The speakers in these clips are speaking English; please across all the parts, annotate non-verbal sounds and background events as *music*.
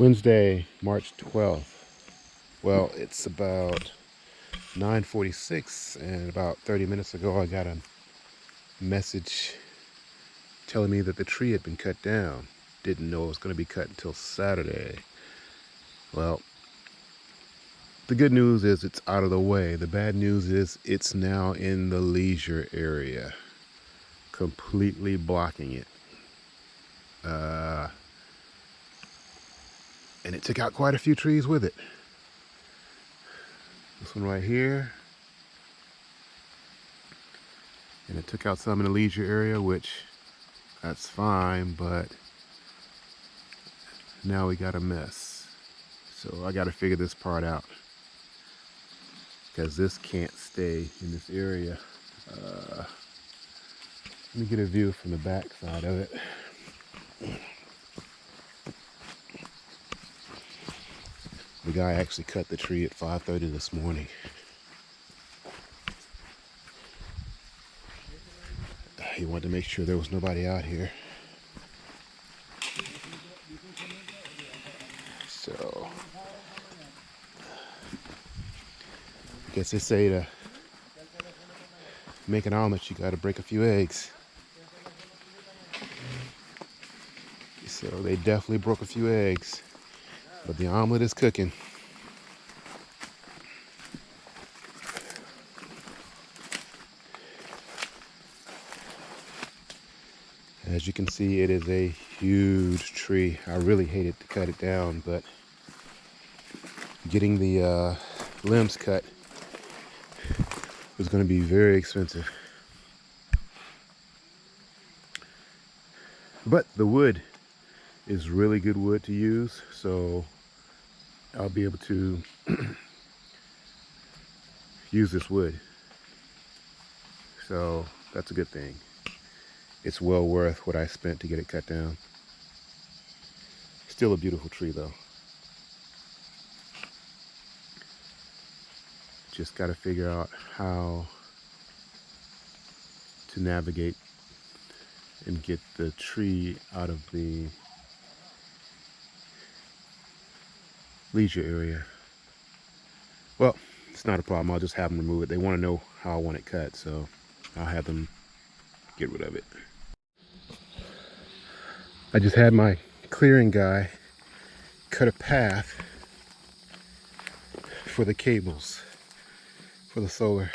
Wednesday, March 12th. Well, it's about 9.46 and about 30 minutes ago I got a message telling me that the tree had been cut down. Didn't know it was going to be cut until Saturday. Well, the good news is it's out of the way. The bad news is it's now in the leisure area, completely blocking it. Uh, and it took out quite a few trees with it. This one right here. And it took out some in the leisure area, which that's fine, but now we got a mess. So I got to figure this part out because this can't stay in this area. Uh, let me get a view from the back side of it. The guy actually cut the tree at 5.30 this morning. He wanted to make sure there was nobody out here. So, I guess they say to make an omelet, you got to break a few eggs. So they definitely broke a few eggs. But the omelet is cooking. As you can see, it is a huge tree. I really hated to cut it down, but getting the uh, limbs cut was going to be very expensive. But the wood is really good wood to use so I'll be able to *clears throat* use this wood. So that's a good thing. It's well worth what I spent to get it cut down. Still a beautiful tree though. Just got to figure out how to navigate and get the tree out of the leisure area. Well, it's not a problem. I'll just have them remove it. They want to know how I want it cut, so I'll have them get rid of it. I just had my clearing guy cut a path for the cables for the solar.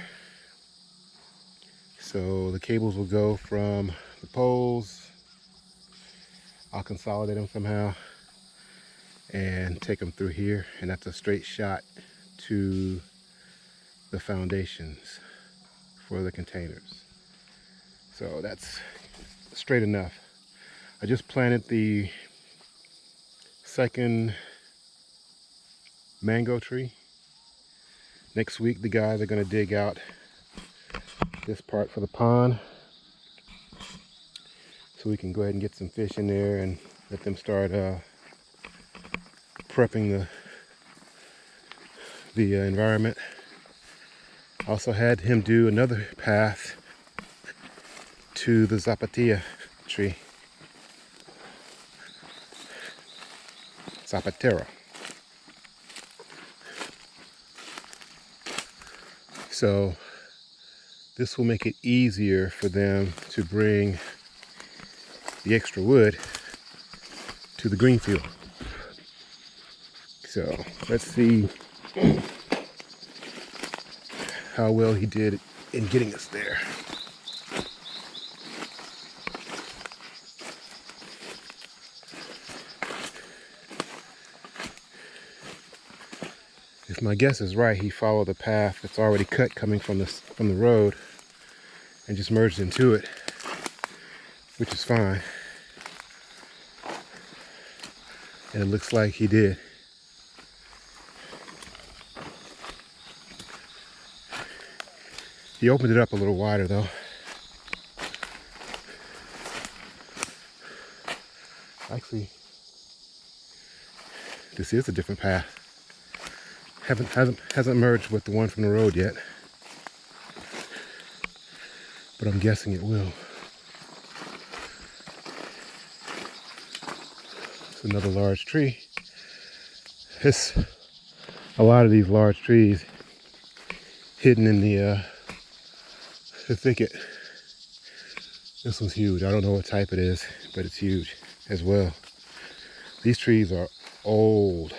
So the cables will go from the poles. I'll consolidate them somehow and take them through here and that's a straight shot to the foundations for the containers. So that's straight enough. I just planted the second mango tree. Next week the guys are going to dig out this part for the pond so we can go ahead and get some fish in there and let them start uh, prepping the the uh, environment. Also had him do another path to the Zapatilla tree. Zapatero. So this will make it easier for them to bring the extra wood to the green field. So let's see how well he did in getting us there. If my guess is right, he followed the path that's already cut coming from the, from the road and just merged into it, which is fine. And it looks like he did. He opened it up a little wider though. Actually, this is a different path. Haven't hasn't hasn't merged with the one from the road yet. But I'm guessing it will. It's another large tree. It's a lot of these large trees hidden in the uh, the thicket. This one's huge. I don't know what type it is, but it's huge as well. These trees are old.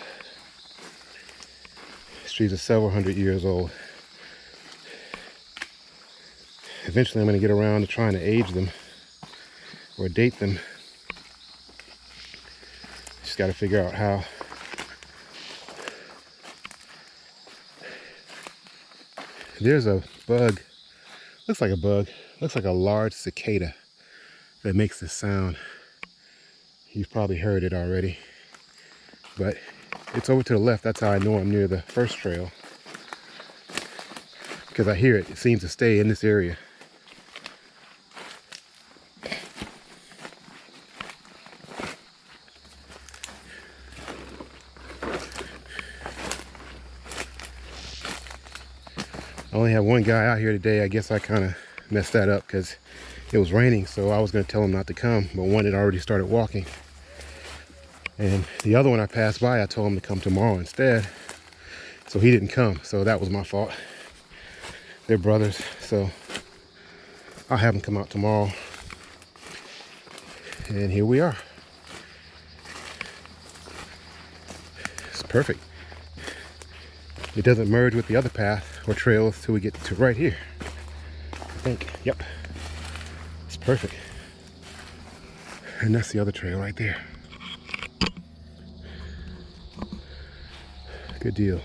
These trees are several hundred years old. Eventually I'm gonna get around to trying to age them or date them. Just gotta figure out how. There's a bug, looks like a bug, looks like a large cicada that makes this sound. You've probably heard it already, but it's over to the left. That's how I know I'm near the first trail because I hear it. It seems to stay in this area. I only have one guy out here today. I guess I kind of messed that up because it was raining. So I was going to tell him not to come. But one had already started walking. And the other one I passed by, I told him to come tomorrow instead. So he didn't come. So that was my fault. They're brothers. So I'll have him come out tomorrow. And here we are. It's perfect. It doesn't merge with the other path or trails till we get to right here. I think, yep. It's perfect. And that's the other trail right there. Good deal.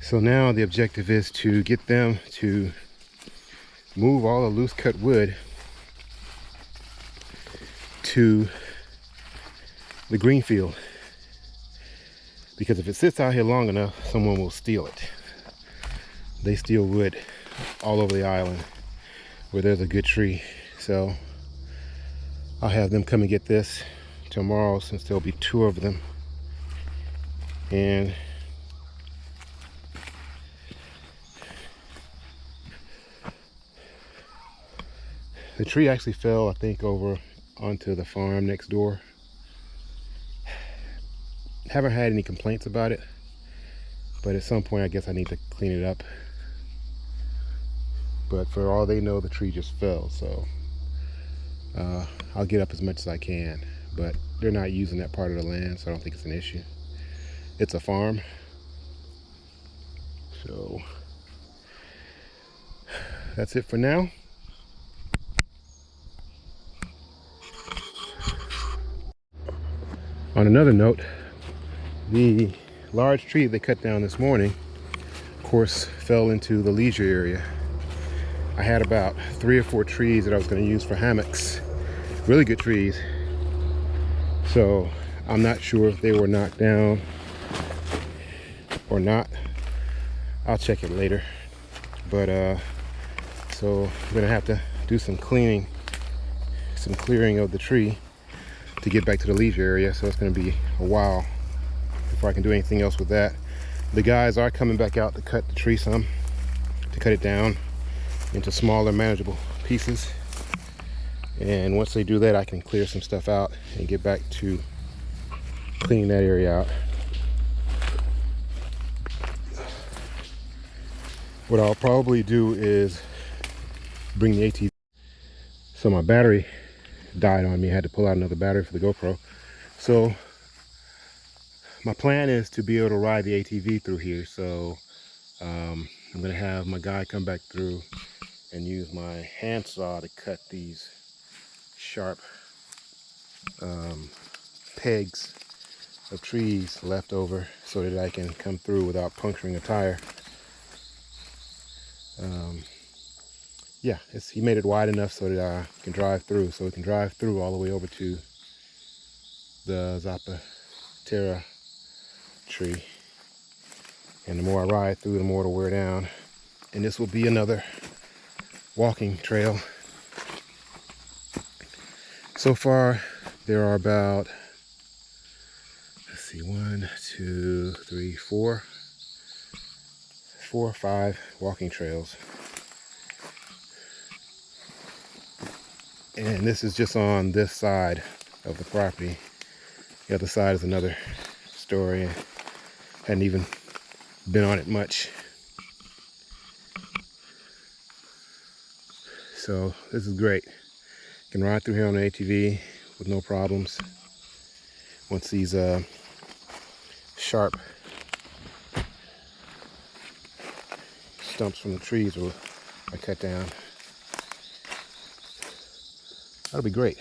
So now the objective is to get them to move all the loose cut wood to the green field because if it sits out here long enough someone will steal it they steal wood all over the island where there's a good tree. So I'll have them come and get this tomorrow since there'll be two of them. And the tree actually fell, I think, over onto the farm next door. Haven't had any complaints about it, but at some point I guess I need to clean it up. But for all they know the tree just fell so uh, I'll get up as much as I can. But they're not using that part of the land so I don't think it's an issue. It's a farm. So that's it for now. On another note the large tree they cut down this morning of course fell into the leisure area I had about three or four trees that I was going to use for hammocks. Really good trees. So I'm not sure if they were knocked down or not. I'll check it later. But uh, so I'm gonna have to do some cleaning, some clearing of the tree to get back to the leisure area. So it's gonna be a while before I can do anything else with that. The guys are coming back out to cut the tree some, to cut it down into smaller manageable pieces. And once they do that I can clear some stuff out and get back to cleaning that area out. What I'll probably do is bring the ATV. So my battery died on me. I had to pull out another battery for the GoPro. So my plan is to be able to ride the ATV through here so um, I'm gonna have my guy come back through and use my handsaw to cut these sharp um, pegs of trees left over so that I can come through without puncturing a tire. Um, yeah, he made it wide enough so that I can drive through. So we can drive through all the way over to the Zapatera tree. And the more I ride through, the more it'll wear down. And this will be another walking trail. So far, there are about, let's see, one, two, three, four, four or five walking trails. And this is just on this side of the property. The other side is another story. Hadn't even been on it much. So this is great. Can ride through here on the ATV with no problems. Once these uh, sharp stumps from the trees are cut down. That'll be great.